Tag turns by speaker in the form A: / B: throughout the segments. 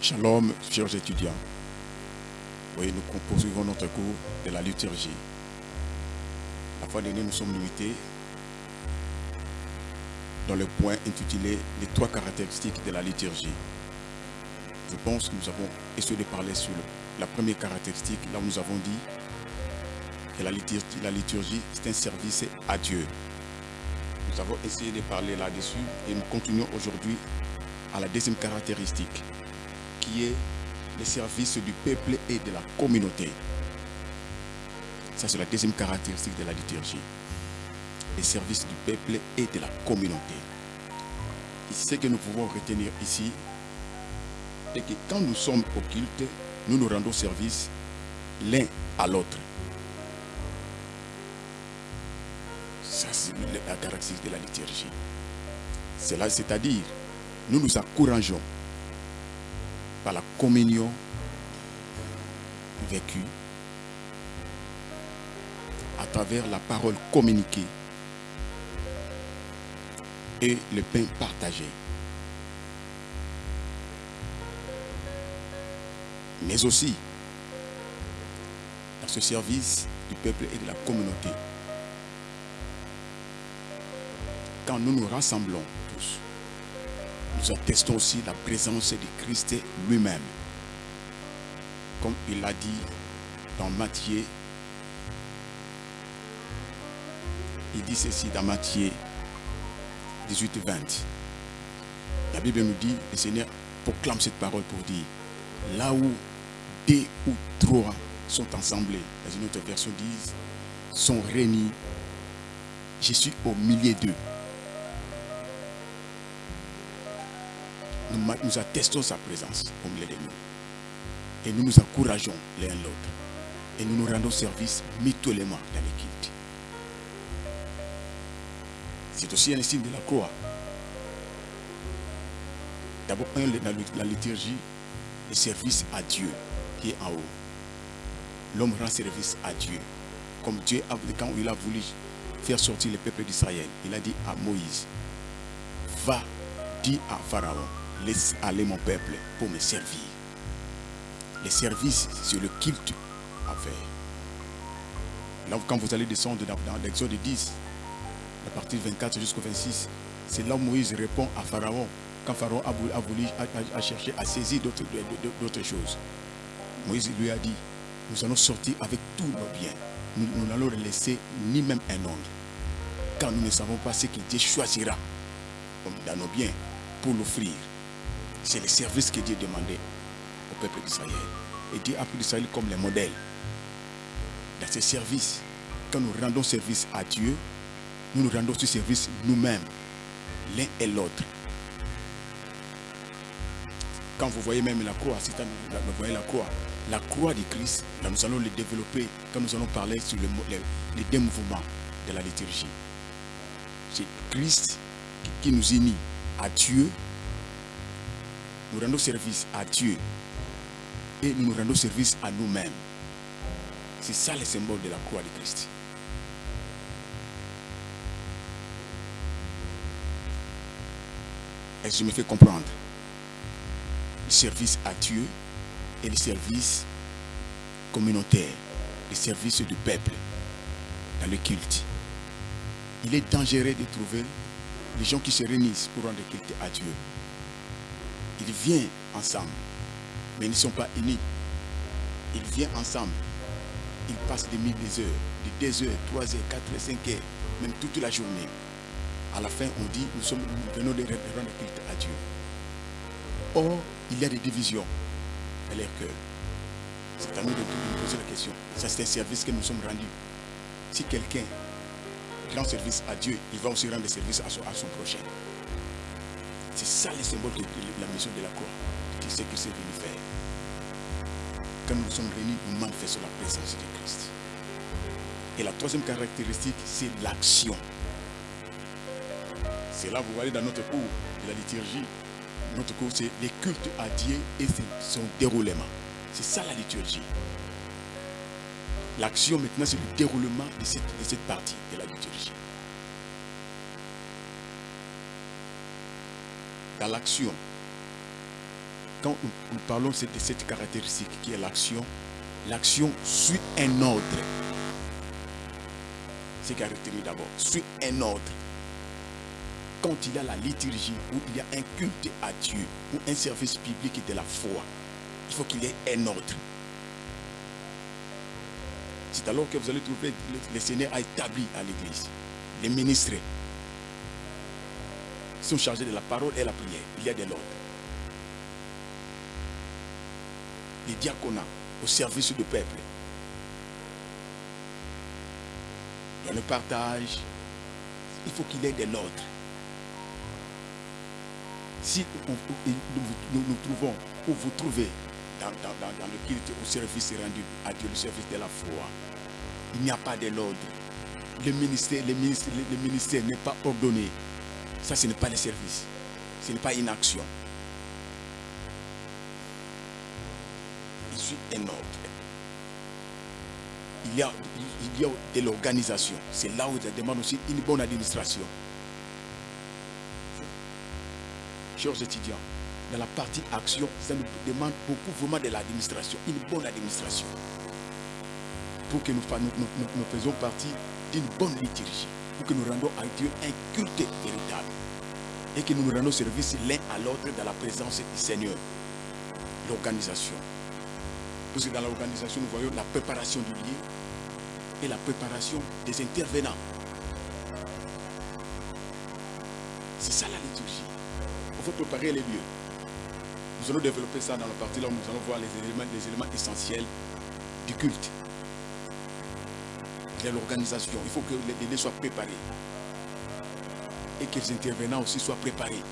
A: Shalom, chers étudiants. Oui, nous poursuivons notre cours de la liturgie. La fois dernière, nous sommes limités dans le point intitulé Les trois caractéristiques de la liturgie. Je pense que nous avons essayé de parler sur la première caractéristique, là où nous avons dit que la liturgie c'est un service à Dieu. Nous avons essayé de parler là-dessus et nous continuons aujourd'hui à la deuxième caractéristique qui est le service du peuple et de la communauté. Ça, c'est la deuxième caractéristique de la liturgie. Le service du peuple et de la communauté. ce que nous pouvons retenir ici, est que quand nous sommes au culte, nous nous rendons service l'un à l'autre. Ça, c'est la caractéristique de la liturgie. C'est-à-dire, nous nous encourageons la communion vécue à travers la parole communiquée et le pain partagé. Mais aussi dans ce service du peuple et de la communauté. Quand nous nous rassemblons tous, nous attestons aussi la présence de Christ lui-même. Comme il l'a dit dans Matthieu, il dit ceci dans Matthieu 18, 20. La Bible nous dit, le Seigneur proclame cette parole pour dire, là où deux ou trois sont ensemblés, dans une autre version dit, sont réunis, je suis au milieu d'eux. Nous, attestons sa présence au milieu de nous. Et nous nous encourageons l'un l'autre. Et nous nous rendons service mutuellement dans l'équipe. C'est aussi un signe de la croix. D'abord, un, la liturgie, le service à Dieu qui est en haut. L'homme rend service à Dieu. Comme Dieu, quand il a voulu faire sortir le peuple d'Israël, il a dit à Moïse, va, dis à Pharaon, laisse aller mon peuple pour me servir. Les services, c'est le culte à faire. Là, quand vous allez descendre dans, l'Exode 10, à partir du 24 jusqu'au 26, c'est là où Moïse répond à Pharaon, quand Pharaon a voulu, a, cherché à saisir d'autres choses. Moïse lui a dit, nous allons sortir avec tous nos biens. Nous n'allons laisser ni même un ongle. Car nous ne savons pas ce que Dieu choisira dans nos biens pour l'offrir. C'est le service que Dieu demandait au peuple d'Israël. Et Dieu a pris l'Israël comme le modèle. Dans ce service, quand nous rendons service à Dieu, nous nous rendons ce service nous-mêmes, l'un et l'autre. Quand vous voyez même la croix, si vous voyez la croix, la croix de Christ, nous allons le développer quand nous allons parler sur les, deux mouvements de la liturgie. C'est Christ qui nous unit à Dieu nous rendons service à Dieu et nous rendons service à nous-mêmes. C'est ça le symbole de la croix de Christ. Est-ce que je me fais comprendre Le service à Dieu et le service communautaire, le service du peuple dans le culte. Il est dangereux de trouver les gens qui se réunissent pour rendre culte à Dieu ils viennent ensemble, mais ils ne sont pas unis. Ils viennent ensemble. Ils passent des milliers d'heures, de 2 heures, 3 heures, 4 heures, 5 heures, même toute la journée. À la fin, on dit, nous, sommes, nous venons de rendre culte à Dieu. Or, il y a des divisions dans leur cœur. C'est à nous de poser la question. Ça, c'est un service que nous sommes rendus. Si quelqu'un rend service à Dieu, il va aussi rendre service à à son prochain. C'est ça le symbole de la mission de la croix. Qui c'est que c'est venu faire. Quand nous sommes réunis, nous manifestons la présence de Christ. Et la troisième caractéristique, c'est l'action. C'est là, vous voyez, dans notre cours de la liturgie, notre cours, c'est les cultes à Dieu et son déroulement. C'est ça la liturgie. L'action maintenant, c'est le déroulement de cette partie de la liturgie. L'action, quand nous, parlons de cette caractéristique qui est l'action, l'action suit un ordre. C'est caractéristique d'abord, suit un ordre. Quand il y a la liturgie, où il y a un culte à Dieu, ou un service public de la foi, il faut qu'il y ait un ordre. C'est alors que vous allez trouver le Seigneur a établi à l'église. Les ministres sont chargés de la parole et la prière. Il y a de l'ordre. Les diaconats au service du peuple. Dans le partage, il faut qu'il y ait de l'ordre. Si nous, nous, trouvons, où vous trouvez dans, le culte au service rendu à Dieu, le service de la foi, il n'y a pas de l'ordre. Le ministère, le ministère, le ministère n'est pas ordonné. Ça, ce n'est pas le service. Ce n'est pas une action. Il suit un ordre. Il y a, il y a de l'organisation. C'est là où ça demande aussi une bonne administration. Chers étudiants, dans la partie action, ça nous demande beaucoup vraiment de l'administration, une bonne administration. Pour que nous, nous, partie d'une bonne liturgie pour que nous rendons à Dieu un culte véritable et que nous nous rendons service l'un à l'autre dans la présence du Seigneur. L'organisation. Parce que dans l'organisation, nous voyons la préparation du lieu et la préparation des intervenants. C'est ça la liturgie. Il faut préparer les lieux. Nous allons développer ça dans la partie là où nous allons voir les éléments, essentiels du culte l'organisation. Il faut que les délais soient préparés. Et que les intervenants aussi soient préparés.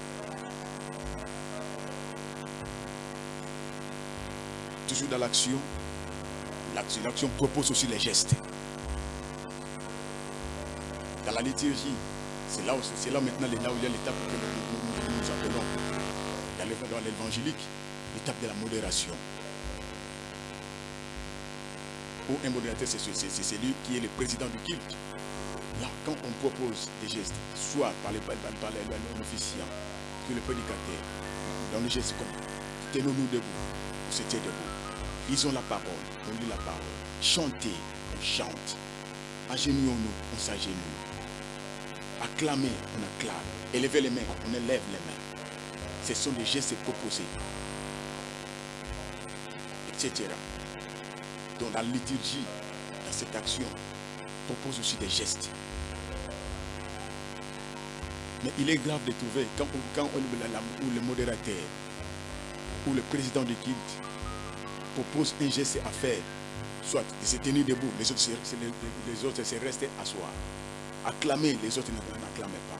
A: Toujours dans l'action, l'action propose aussi les gestes. Dans la liturgie, c'est là, là maintenant là où il y a l'étape que nous, nous, appelons dans l'évangélique, l'étape de la modération ou un modérateur, c'est celui qui est le président du culte. Là, quand on propose des gestes, soit par, les, par, l'officiant, que le prédicateur, dans le geste comme tenons-nous debout, on se tient debout. Lisons la parole, on lit la parole. Chantez, on chante. Agenouillons-nous, on s'agenouille. Acclamez, on acclame. Élevez les mains, on élève les mains. Ce sont des gestes proposés. Etc. Donc la liturgie, dans cette action, propose aussi des gestes. Mais il est grave de trouver, quand, quand ou le modérateur ou le président de culte propose un geste à faire, soit de se tenir debout, les autres, les, autres se rester asseoir. Acclamer, les autres n'acclament pas.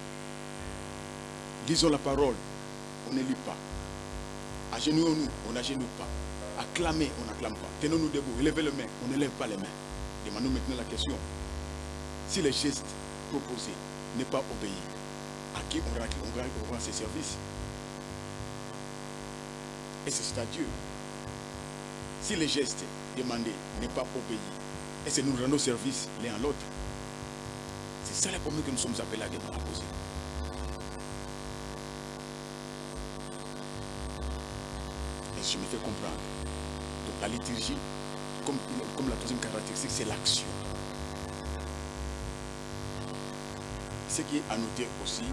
A: Disons la parole, on ne lit pas. Agenouillons-nous, on n'agenouille pas. Acclamer, on n'acclame pas. Tenons-nous debout, élevez les mains, on n'élève pas les mains. Demandons maintenant la question. Si le geste proposé n'est pas obéi, à qui on rend, on rend ses services Et c'est à Dieu. Si le geste demandé n'est pas obéi, est-ce que nous rendons service l'un à l'autre C'est ça la problème que nous sommes appelés à poser. Et je me fais comprendre. Donc la liturgie, comme, comme la troisième caractéristique, c'est l'action. Ce qui est à noter aussi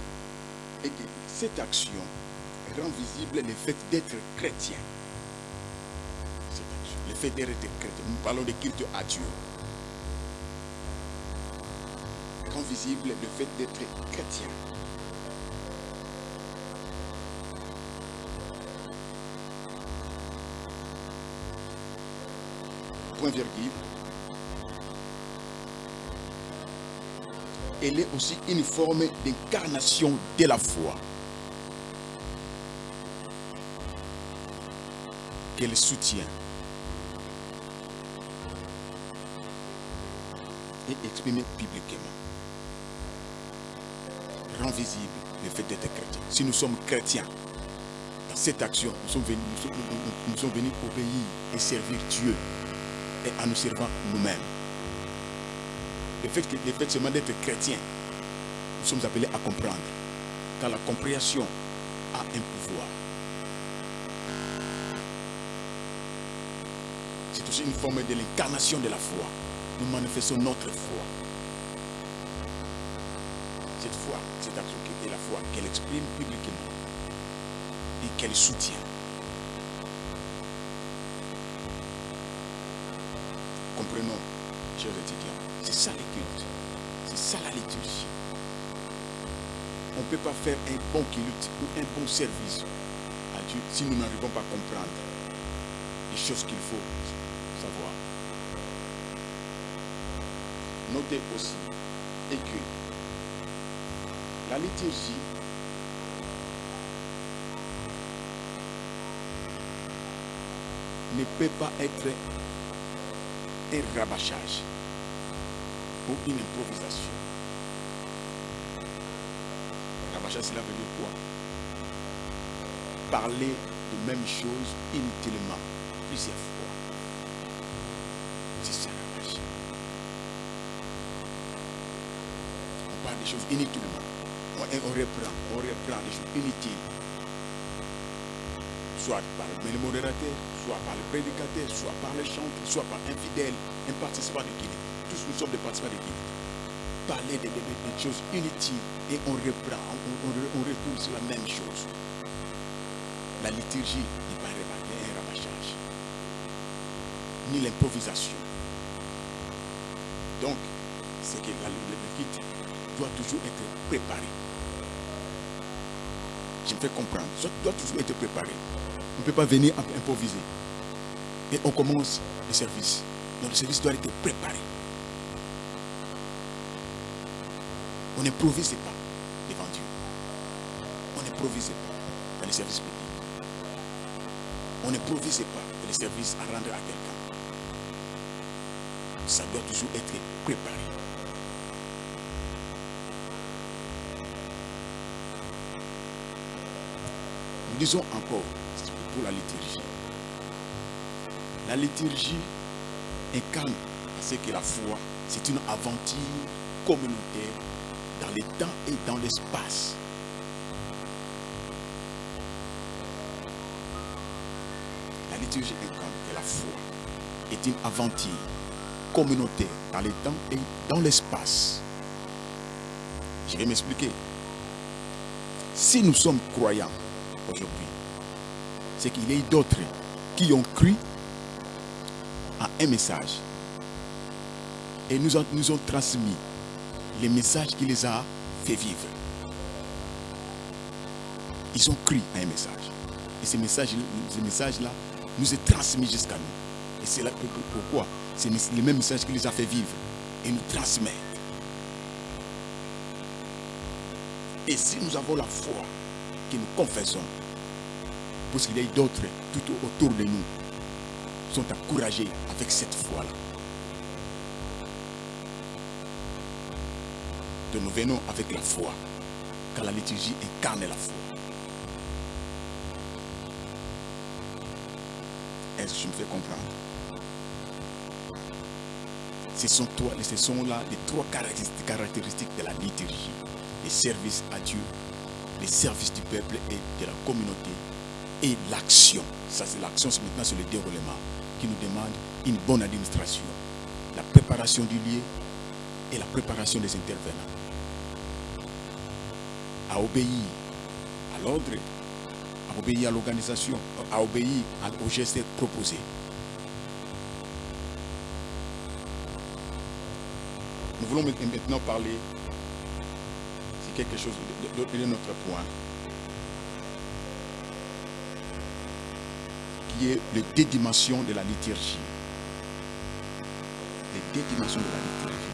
A: est que cette action rend visible le fait d'être chrétien. le fait d'être chrétien. Nous parlons de culte à Dieu. Rend visible le fait d'être chrétien. virgule. Elle est aussi une forme d'incarnation de la foi. Qu'elle soutient et exprime publiquement. Rend visible le fait d'être chrétien. Si nous sommes chrétiens, dans cette action, nous sommes venus, nous sommes venus obéir et servir Dieu et en nous servant nous-mêmes. Le fait, que, d'être chrétien, nous sommes appelés à comprendre. Car la compréhension a un pouvoir. C'est aussi une forme de l'incarnation de la foi. Nous manifestons notre foi. Cette foi, cette action qui est la foi qu'elle exprime publiquement et qu'elle soutient. Comprenons, chers étudiants, c'est ça les cultes. C'est ça la liturgie. On ne peut pas faire un bon culte ou un bon service à Dieu si nous n'arrivons pas à comprendre les choses qu'il faut savoir. Notez aussi et que la liturgie ne peut pas être un rabâchage ou une improvisation. Rabâchage, cela veut dire quoi? Parler de même chose inutilement, plusieurs fois. C'est ça rabâchage. On parle des choses inutilement. On, on reprend, on reprend des choses inutiles soit par le modérateur, soit par le prédicateur, soit par le chanteur, soit par un fidèle, un participant de Guinée. Tous nous sommes des participants de. Parler des, choses inutiles et on reprend, on, retourne sur la même chose. La liturgie n'est pas un rabâchage, ni l'improvisation. Donc, c'est que la, le doit toujours être préparé. Je me fais comprendre. Ça doit toujours être préparé. On ne peut pas venir improviser. Et on commence le service. Donc le service doit être préparé. On n'improvise pas devant Dieu. On n'improvise pas dans les services publics. On n'improvise pas dans les services à rendre à quelqu'un. Ça doit toujours être préparé. Nous disons encore, pour la liturgie. La liturgie incarne ce que la foi, c'est une aventure communautaire dans le temps et dans l'espace. La liturgie incarne que la foi est une aventure communautaire dans le temps et dans l'espace. Je vais m'expliquer. Si nous sommes croyants aujourd'hui, c'est qu'il y a d'autres qui ont cru à un message et nous ont, nous ont transmis les messages qui les a fait vivre. Ils ont cru à un message. Et ces messages nous est transmis jusqu'à nous. Et c'est là pourquoi c'est le même message qui les a fait vivre et nous transmet. Et si nous avons la foi que nous confessons, parce qu'il y a d'autres tout autour de nous sont encouragés avec cette foi-là. Nous venons avec la foi, car la liturgie incarne la foi. Est-ce que je me fais comprendre? Ce sont, toi, ce sont là les trois caractéristiques de la liturgie. Les services à Dieu, les services du peuple et de la communauté et l'action. Ça, c'est l'action, maintenant sur le déroulement qui nous demande une bonne administration, la préparation du lieu et la préparation des intervenants. À obéir à l'ordre, à obéir à l'organisation, à obéir aux gestes proposés. Nous voulons maintenant parler, c'est quelque chose de, de notre point, qui est les dédimensions de la liturgie. Les dédimensions de la liturgie.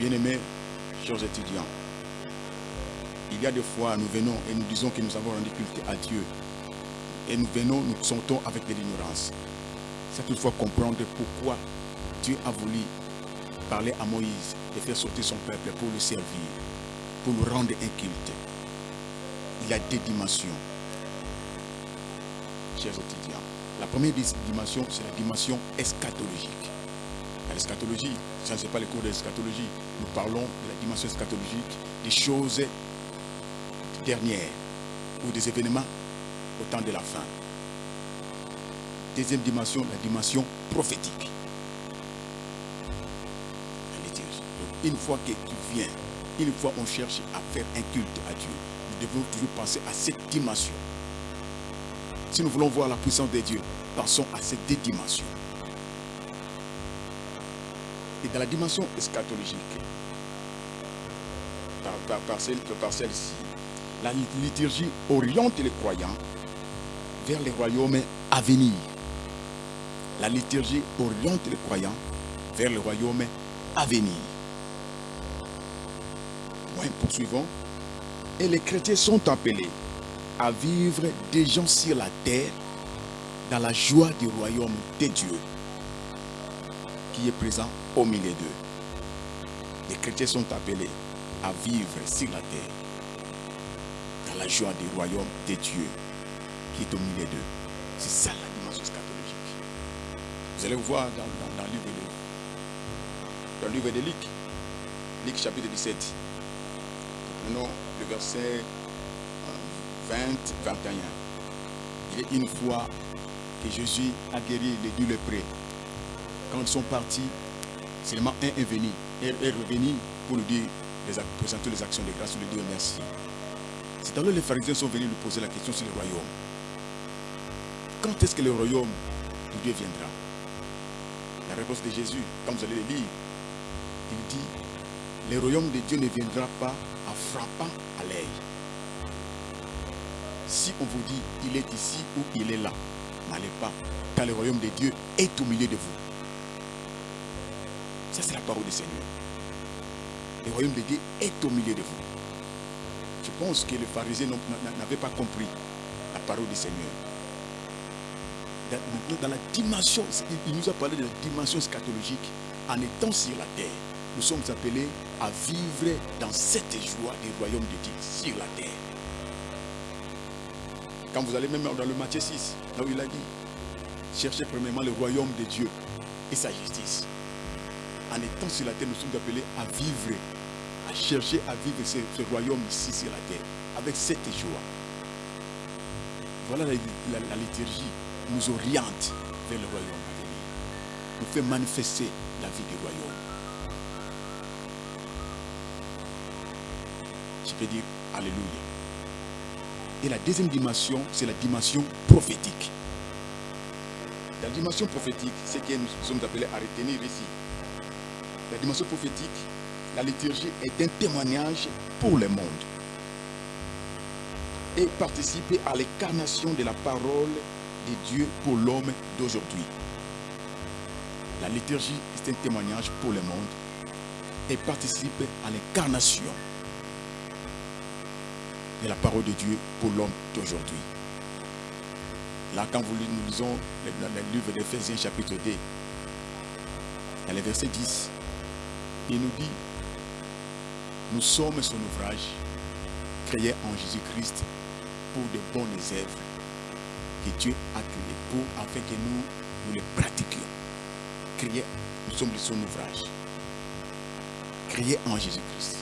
A: Bien-aimés, chers étudiants, il y a des fois, nous venons et nous disons que nous avons rendu culte à Dieu. Et nous venons, nous sentons avec de l'ignorance. C'est toutefois comprendre pourquoi Dieu a voulu parler à Moïse et faire sortir son peuple pour le servir, pour nous rendre un culte. Il y a des dimensions chers étudiants. La première dimension, c'est la dimension eschatologique. L'eschatologie, ça ne c'est pas le cours de l'eschatologie. Nous parlons de la dimension eschatologique, des choses dernières ou des événements au temps de la fin. deuxième dimension, la dimension prophétique. Une fois que tu viens, une fois on cherche à faire un culte à Dieu, nous devons toujours penser à cette dimension. Si nous voulons voir la puissance de Dieu, pensons à ces deux dimensions. Et dans la dimension eschatologique, par, par celle-ci, la liturgie oriente les croyants vers les royaumes à venir. La liturgie oriente les croyants vers le royaume à venir. Point poursuivons. Et les chrétiens sont appelés à vivre des gens sur la terre dans la joie du royaume de Dieu qui est présent au milieu d'eux. Les chrétiens sont appelés à vivre sur la terre la joie du royaume de Dieu qui est au milieu d'eux. C'est ça la dimension scatologique. Vous allez voir dans, le livre de, dans le de Luc, Luc chapitre 17. Prenons le verset 20, 21. Il est une fois que Jésus a guéri les deux lépreux. Quand ils sont partis, seulement un est venu, est revenu pour nous dire, présenter les actions de grâce, lui dire merci. C'est alors les pharisiens sont venus lui poser la question sur le royaume. Quand est-ce que le royaume de Dieu viendra? La réponse de Jésus, quand vous allez le lire, il dit, le royaume de Dieu ne viendra pas en frappant à l'œil. Si on vous dit, il est ici ou il est là, n'allez pas, car le royaume de Dieu est au milieu de vous. Ça, c'est la parole du Seigneur. Le royaume de Dieu est au milieu de vous. Je pense que les pharisiens n'avaient pas compris la parole du Seigneur. Dans la dimension, il nous a parlé de la dimension scatologique. En étant sur la terre, nous sommes appelés à vivre dans cette joie du royaume de Dieu sur la terre. Quand vous allez même dans le Matthieu 6, là où il a dit, cherchez premièrement le royaume de Dieu et sa justice. En étant sur la terre, nous sommes appelés à vivre, chercher à vivre ce, royaume ici sur la terre, avec cette joie. Voilà la, la liturgie nous oriente vers le royaume à venir, nous fait manifester la vie du royaume. Je peux dire Alléluia. Et la deuxième dimension, c'est la dimension prophétique. La dimension prophétique, c'est que nous sommes appelés à retenir ici. La dimension prophétique, la liturgie est un témoignage pour le monde. Et participer à l'incarnation de la parole de Dieu pour l'homme d'aujourd'hui. La liturgie est un témoignage pour le monde et participe à l'incarnation de la parole de Dieu pour l'homme d'aujourd'hui. Là, quand vous, nous lisons le, livre d'Éphésiens chapitre 2, dans le verset 10, il nous dit, nous sommes son ouvrage, créé en Jésus-Christ pour de bonnes œuvres que Dieu a créées pour afin que nous, nous les pratiquions. Créé, nous sommes son ouvrage, créé en Jésus-Christ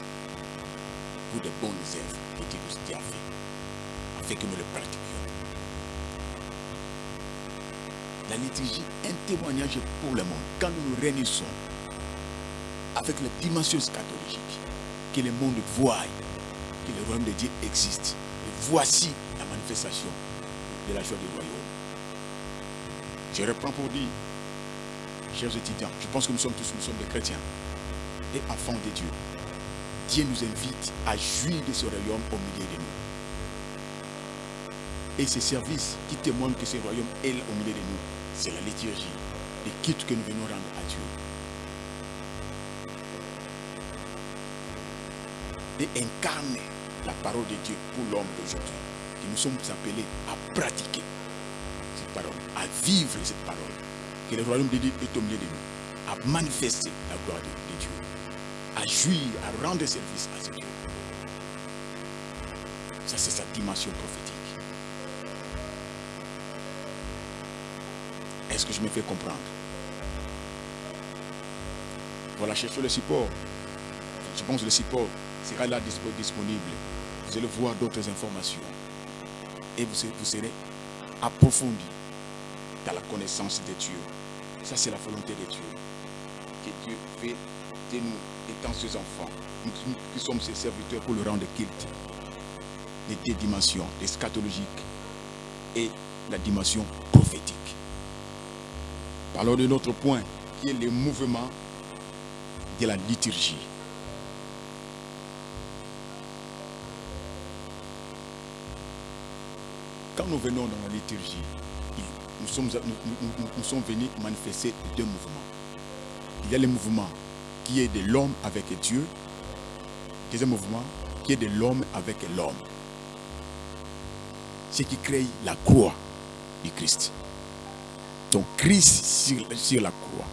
A: pour de bonnes œuvres que Dieu nous a fait, afin que nous les pratiquions. La liturgie est un témoignage pour le monde. Quand nous nous réunissons avec la dimension scatologique, que le monde voit que le royaume de Dieu existe. Et voici la manifestation de la joie du royaume. Je reprends pour dire, chers étudiants, je pense que nous sommes tous, nous sommes des chrétiens et enfants de Dieu. Dieu nous invite à jouir de ce royaume au milieu de nous. Et ce service qui témoigne que ce royaume est au milieu de nous, c'est la liturgie, les quittes que nous venons rendre à Dieu. Et la parole de Dieu pour l'homme d'aujourd'hui. Que nous sommes appelés à pratiquer cette parole, à vivre cette parole. Que le royaume de Dieu est au milieu de nous, à manifester la gloire de Dieu à jouir, à rendre service à ce Dieu. Ça, c'est sa dimension prophétique. Est-ce que je me fais comprendre? Voilà, cherchez le support. Je pense que le support sera là disponible. Vous allez voir d'autres informations. Et vous, serez approfondi dans la connaissance de Dieu. Ça, c'est la volonté de Dieu. Que Dieu fait de nous, étant ses enfants, nous qui sommes ses serviteurs pour le rendre culte. Les deux dimensions, l'eschatologique et la dimension prophétique. Parlons de notre point, qui est le mouvement de la liturgie. Quand nous venons dans la liturgie, nous sommes, venus manifester deux mouvements. Il y a le mouvement qui est de l'homme avec Dieu. Deuxième mouvement qui est de l'homme avec l'homme. Ce qui crée la croix du Christ. Donc Christ sur, sur la croix.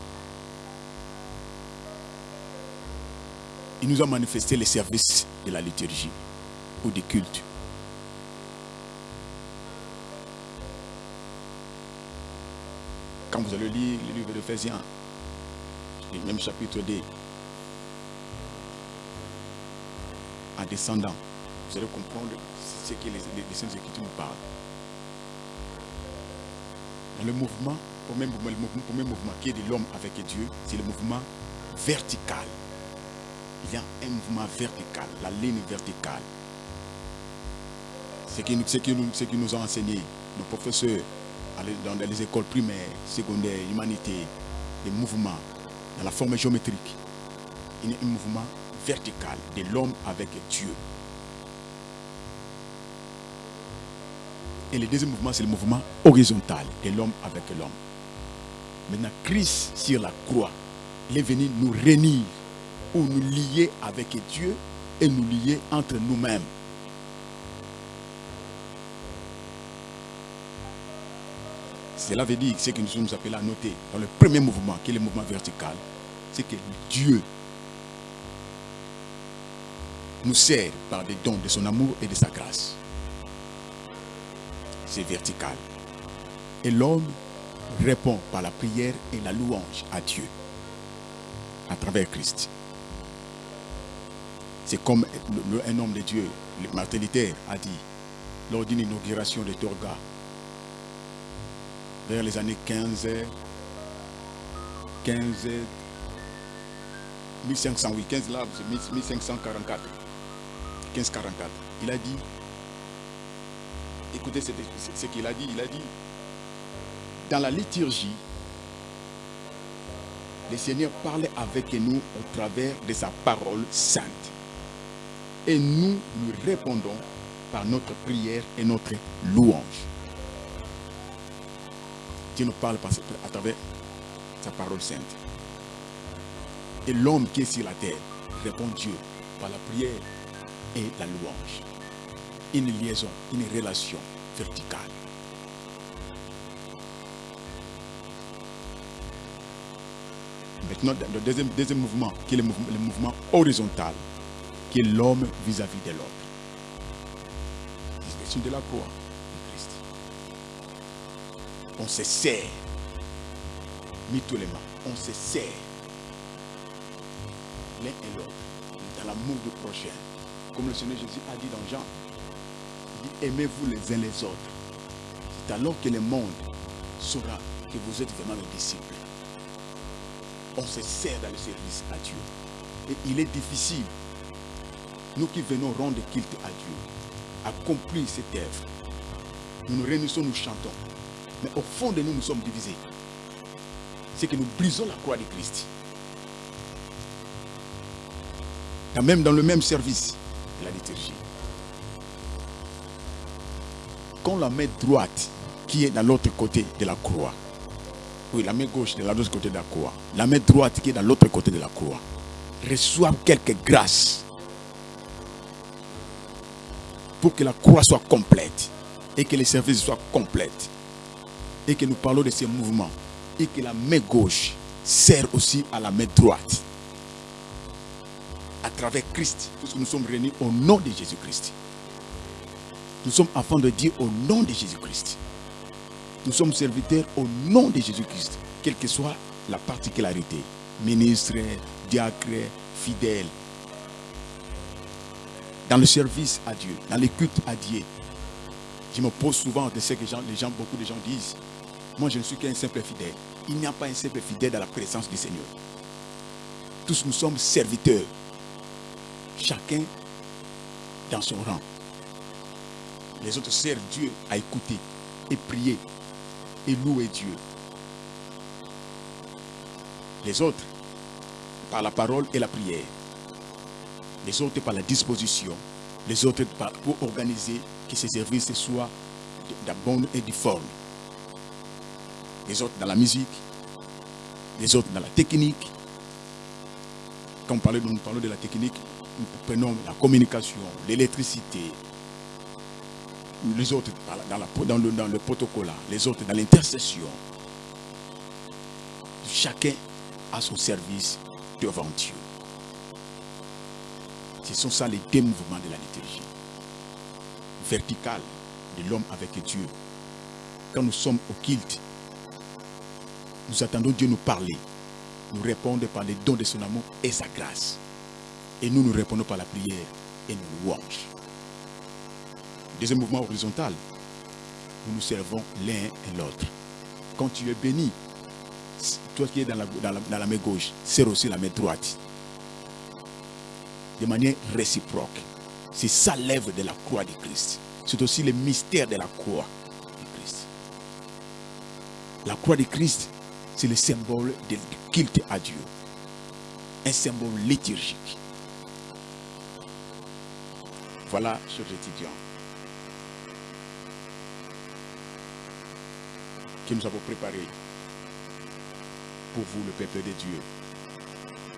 A: Il nous a manifesté les services de la liturgie ou du culte. Vous allez lire le livre de Ephésiens, le même chapitre 2, en descendant, vous allez comprendre ce que les, les, Écritures nous parlent. Dans le mouvement, pour même, le premier mouvement qui est de l'homme avec Dieu, c'est le mouvement vertical. Il y a un mouvement vertical, la ligne verticale. Ce qui, qui, nous, ce qui nous ont enseigné nos professeurs dans les écoles primaires, secondaires, humanité, les mouvements, dans la forme géométrique. Il y a un mouvement vertical de l'homme avec Dieu. Et le deuxième mouvement, c'est le mouvement horizontal de l'homme avec l'homme. Maintenant, Christ sur la croix, il est venu nous réunir ou nous lier avec Dieu et nous lier entre nous-mêmes. Cela veut dire ce que nous sommes appelés à noter dans le premier mouvement, qui est le mouvement vertical, c'est que Dieu nous sert par des dons de son amour et de sa grâce. C'est vertical. Et l'homme répond par la prière et la louange à Dieu à travers Christ. C'est comme un homme de Dieu, Martin Luther, a dit lors d'une inauguration de Torga vers les années 15, 15, 1500, oui, 15 là, 1544, 1544. Il a dit, écoutez ce qu'il a dit, il a dit, dans la liturgie, le Seigneur parlait avec nous au travers de sa parole sainte. Et nous lui répondons par notre prière et notre louange. Dieu nous parle à travers sa parole sainte. Et l'homme qui est sur la terre répond Dieu par la prière et la louange. Une liaison, une relation verticale. Maintenant, le deuxième, deuxième mouvement, qui est le mouvement, le mouvement horizontal, qui est l'homme vis-à-vis de l'autre. C'est de la croix on se sert. Mutuellement, on se sert. L'un et l'autre. Dans l'amour du prochain. Comme le Seigneur Jésus a dit dans Jean. aimez-vous les uns les autres. C'est alors que le monde saura que vous êtes vraiment les disciples. On se sert dans le service à Dieu. Et il est difficile, nous qui venons rendre culte à Dieu, accomplir cette œuvre. Nous nous réunissons, nous chantons. Mais au fond de nous, nous sommes divisés. C'est que nous brisons la croix de Christ. même dans le même service, la liturgie. Quand la main droite, qui est de l'autre côté de la croix, oui, la main gauche de l'autre côté de la croix, la main droite qui est de l'autre côté de la croix, reçoit quelques grâces pour que la croix soit complète et que les services soient complètes et que nous parlons de ces mouvements et que la main gauche sert aussi à la main droite. À travers Christ, puisque nous sommes réunis au nom de Jésus-Christ. Nous sommes afin de dire au nom de Jésus-Christ. Nous sommes serviteurs au nom de Jésus-Christ, quelle que soit la particularité. Ministre, diacre, fidèle. Dans le service à Dieu, dans les cultes à Dieu. Je me pose souvent de ce que les gens, beaucoup de gens disent Moi, je ne suis qu'un simple fidèle. Il n'y a pas un simple fidèle dans la présence du Seigneur. Tous nous sommes serviteurs. Chacun dans son rang. Les autres servent Dieu à écouter et prier et louer Dieu. Les autres par la parole et la prière. Les autres par la disposition. Les autres pour organiser que ces services soient de et de forme. Les autres dans la musique. Les autres dans la technique. Quand nous parlons de la technique, nous prenons la communication, l'électricité, les autres dans, le, dans le protocole, les autres dans l'intercession. Chacun a son service devant Dieu. Ce sont ça les deux mouvements de la liturgie. Vertical de l'homme avec Dieu. Quand nous sommes au culte, nous attendons Dieu nous parler, nous répondre par les dons de son amour et sa grâce. Et nous nous répondons par la prière et nous louanges. Deuxième mouvement horizontal, nous nous servons l'un et l'autre. Quand tu es béni, toi qui es dans la, main gauche, serre aussi la main droite. De manière réciproque. C'est ça l'œuvre de la croix de Christ. C'est aussi le mystère de la croix de Christ. La croix de Christ, c'est le symbole de culte à Dieu. Un symbole liturgique. Voilà, chers étudiants, que nous avons préparé pour vous, le peuple de Dieu,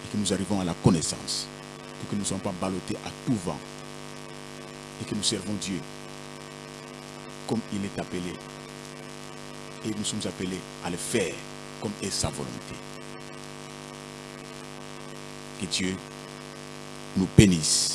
A: et que nous arrivons à la connaissance, pour que nous ne soyons pas ballottés à tout vent, et que nous servons Dieu comme il est appelé, et nous sommes appelés à le faire comme est sa volonté. Que Dieu nous bénisse.